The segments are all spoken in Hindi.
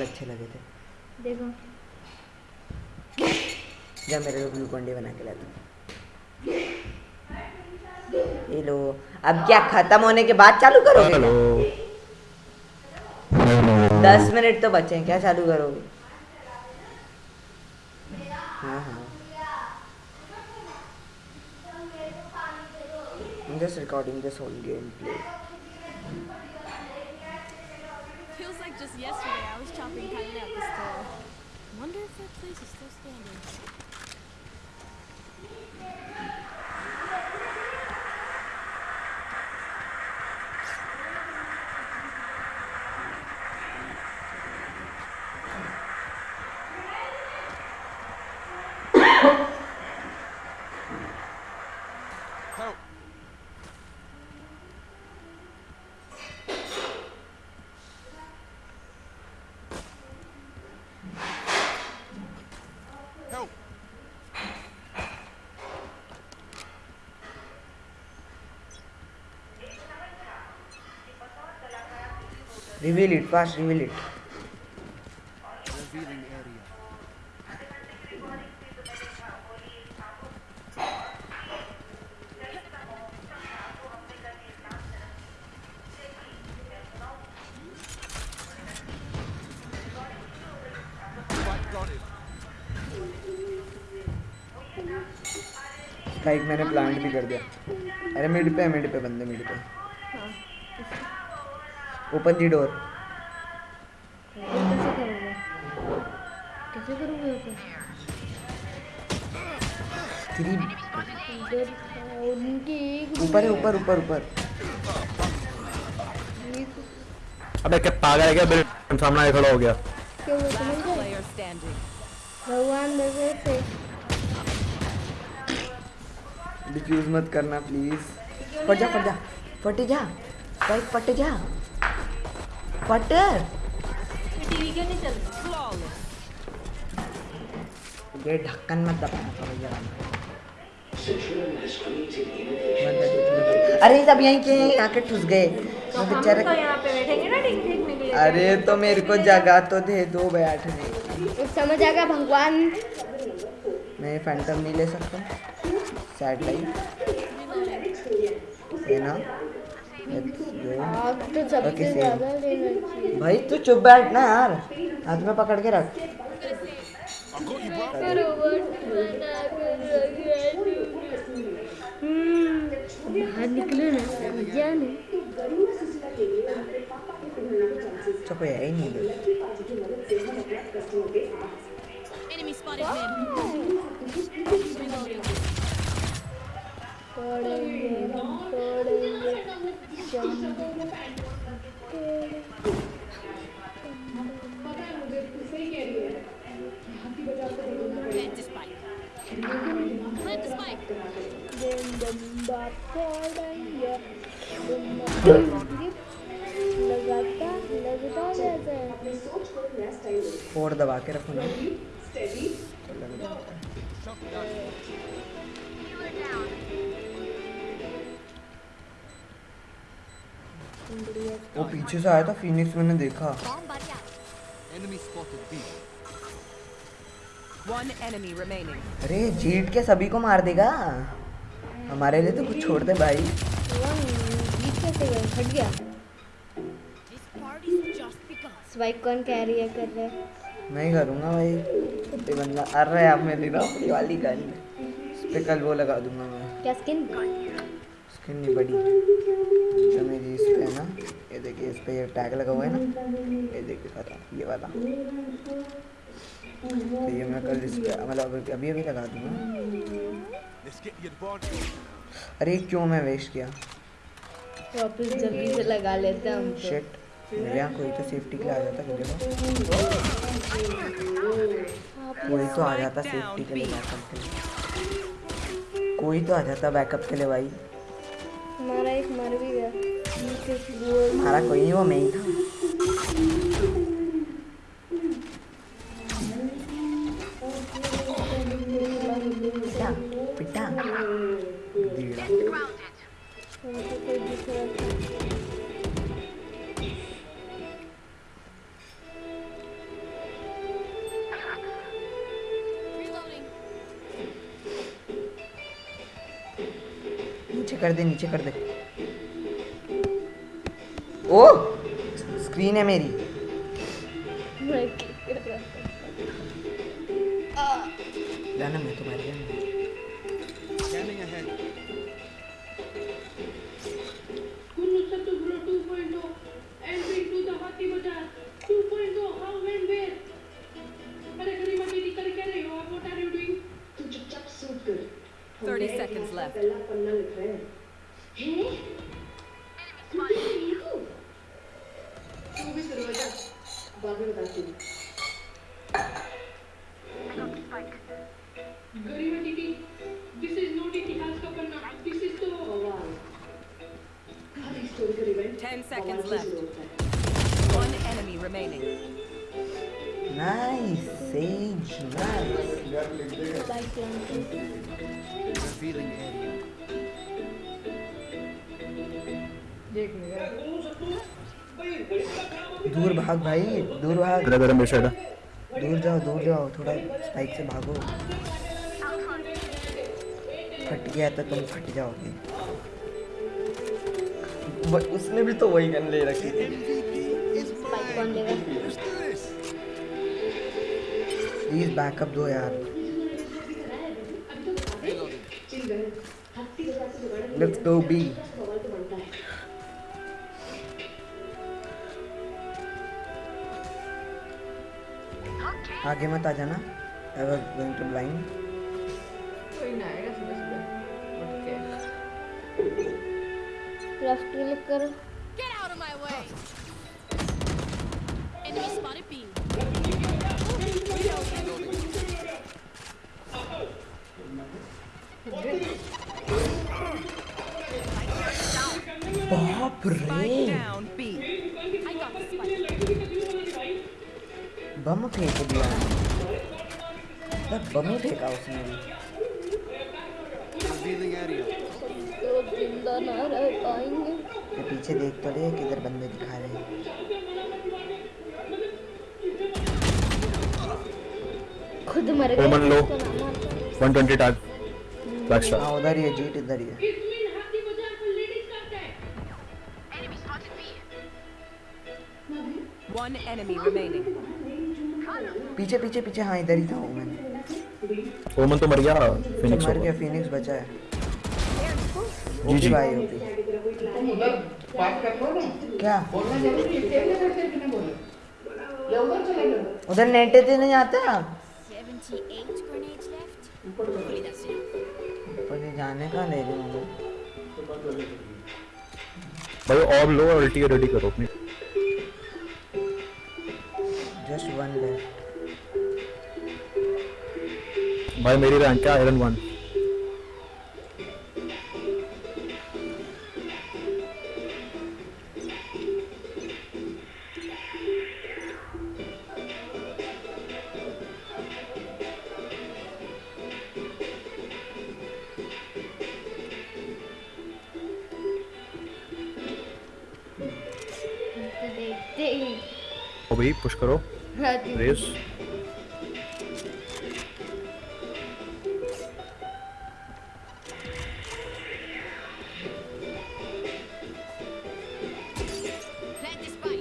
अच्छे लगे थे। देखो। जब मेरे को ग्लूकॉन डी बना के लाता ये लो। अब क्या खत्म होने के बाद चालू करोगे हेलो। दस मिनट तो बचे हैं क्या चालू करोगे? हाँ हाँ। Just recording this whole gameplay. Yesterday I was chopping cotton at the store. Wonder if that place is still standing. Reveal it, fast reveal it. Revealing area. Spike मैंने प्लांट भी कर दिया अरे मिड पे मिड पे बंदे मिड पे हाँ ओपन दी डोर कैसे करोगे ऊपर है ऊपर ऊपर ऊपर अबे क्या पागल है क्या? मेरे सामने खड़ा हो गया. भगवान मेरे से। डिफ्यूज मत करना प्लीज़ फट जा फट जा। फट जा। स्पाइक फट जा। फट टीवी क्यों नहीं चलती. ये ढक्कन मत दबाना पड़ेगा अरे सब यहीं के आके ठुस गए। तो हम बेचारे तो यहाँ पे बैठेंगे ना ठीक देखने के लिए अरे तो मेरे को जगह तो दे दो बैठने। समझ आएगा भगवान। मैं फैंटम नहीं ले सकता। सैड लाइफ है ना? तो लेना चाहिए भाई तू चुप बैठ ना यार। हाथ में पकड़ के रख। हम्म बाहर निकलो ना मज़ा नहीं। चुप है ही नहीं Enemy spotted mid. फोड़ दबा के रखो ना। वो पीछे से आया था फिनिक्स मैंने देखा. अरे जीत के सभी को मार देगा? हमारे लिए तो कुछ छोड़ दे भाई। फट गया. कौन है कर रहे मैं ही करूँगा भाई। ये बंदा अरे आप मेरी ना अपनी वाली गन पे कल वो लगा दूँगा मैं। क्या स्किन स्किन नहीं बड़ी। जो मेरी इस पे है ना। ये देखिए इस पे ये टैग लगा हुआ है ना। ये देखिए खत्म ये वाला। तो ये मैं कल इस पे मतलब अभी अभी लगा दूँगा. अरे क्यों मैं वेस्ट किया? वापस जल्दी से लगा लेते हैं हम तो। शिट मेरे यहाँ कोई तो सेफ्टी के लिए आ जाता मुझे कोई तो आ जाता सेफ्टी के लिए बैकअप के लिए। कोई तो आ जाता बैकअप के लिए भाई। हमारा एक मर भी गया। Caraca, olha o homem. नीचे कर दे नीचे कर दे ओ स्क्रीन है मेरी। Seconds left. One enemy remaining. Sage nice Spike planting. दूर भाग भाई दूर भाग मेरा मेरे साइड दूर जाओ दूर जाओ थोड़ा स्पाइक से भागो फट गया तो तुम फट जाओगे वो- उसने भी तो वही गन ले रखी थी। प्लीज़ बैकअप दो यार। लेट्स गो बी आगे मत आ जाना। I was going to blind plus कर। बाप रे। बम फेंक दिया। बम फेंका उसने भी। ज़िंदा ना रह पाएँगे। ये पीछे देख तो ले किधर बंदे दिखा रहे हैं। खुद मर गए ओमन लो। उसको ना मारता। 120 टैग बैक स्टार हाँ उधर ही है जीट इधर ही है। इसमें हाथी बाज़ार पर लेडीज़ करता है One enemy remaining. पीछे पीछे पीछे हाँ इधर ही था वो मैंने ओमन तो मर गया तो फिनिक्स मर गया फिनिक्स बचा है। जी जी। भाई ओपी क्या? उधर नेटे नहीं आता? 78 grenades left. Hopefully that's it. ऊपर जाने का ले रहे होंगे। भाई और लो और अल्टी रेडी करो अपनी। जस्ट वन ले भाई मेरी रैंक है आयरन 1 भाई पुश करो। रेस.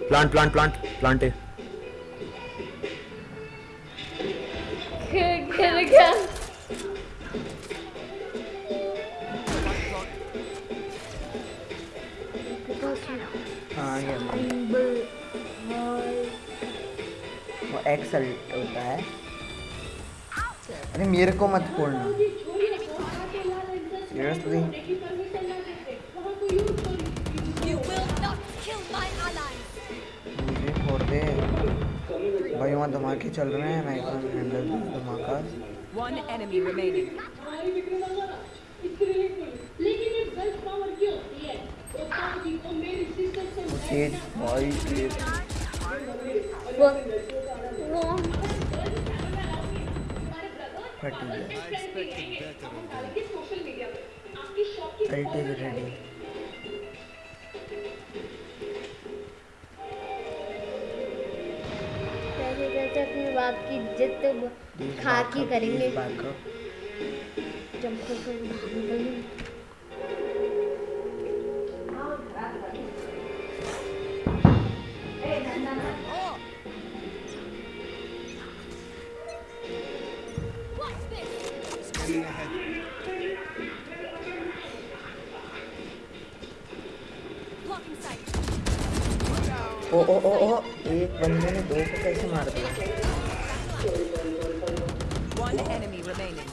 प्लांट प्लांट प्लांट प्लांट हाँ मेरे को मत फोड़ना सीरियसली. मुझे फोड़ दे भाई वहाँ धमाके चल रहे हैं मैं कैन हैंडल धमाका One enemy remaining. लेकिन ये वेल्थ फट गया अपनी बाप की इज़्ज़त खा के करेंगे ओ ओ ओ ओ एक बंदे ने दो को कैसे मार दिया? One enemy remaining.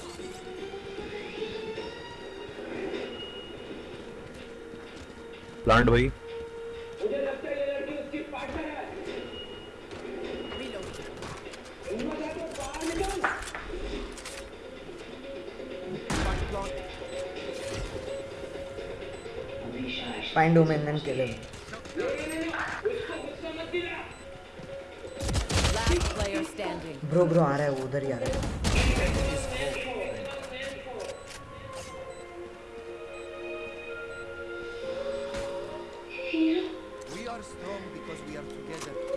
प्लांट भाई। मुझे लगता है ये लड़की उसकी ब्रो ब्रो आ रहा है वो उधर ही आ रहा है hero We are strong because we are together.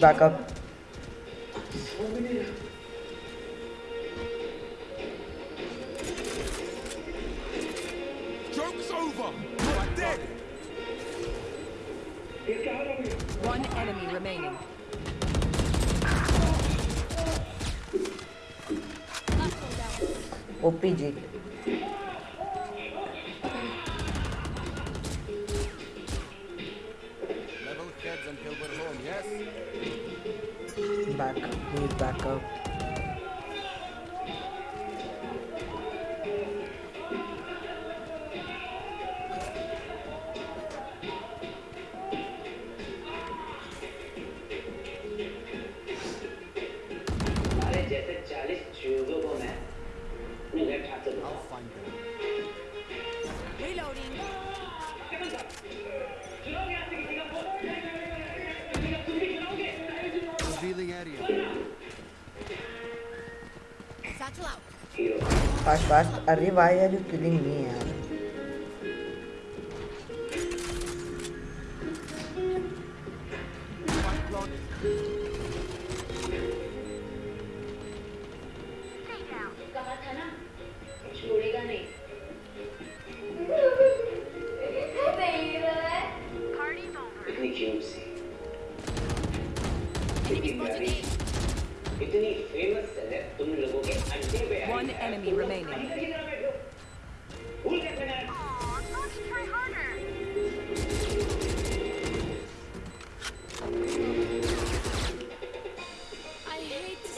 back up. Joke's over. You're dead. One enemy remaining. OPG. back. He's back up. Area. Satchel out. Hero fast fast अरे why are you killing me इतनी फ़ेमस सेलेब तुम लोगों के अंडे पे आई One है। enemy remaining. अंदर की तरफ़ बैठो। भूल कैसे गए I hate to